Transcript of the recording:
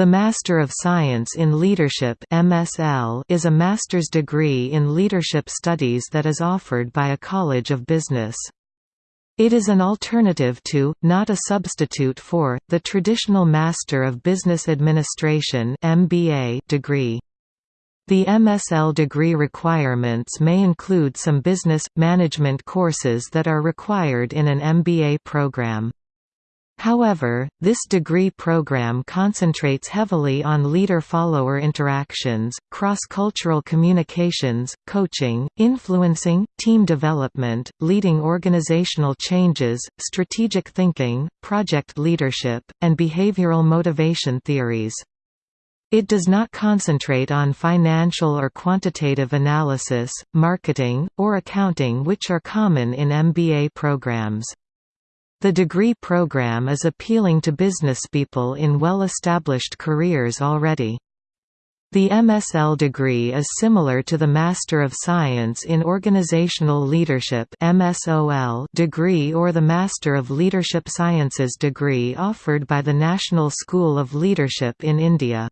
The Master of Science in Leadership (MSL) is a master's degree in leadership studies that is offered by a college of business. It is an alternative to, not a substitute for, the traditional Master of Business Administration (MBA) degree. The MSL degree requirements may include some business management courses that are required in an MBA program. However, this degree program concentrates heavily on leader-follower interactions, cross-cultural communications, coaching, influencing, team development, leading organizational changes, strategic thinking, project leadership, and behavioral motivation theories. It does not concentrate on financial or quantitative analysis, marketing, or accounting which are common in MBA programs. The degree program is appealing to businesspeople in well-established careers already. The MSL degree is similar to the Master of Science in Organizational Leadership degree or the Master of Leadership Sciences degree offered by the National School of Leadership in India.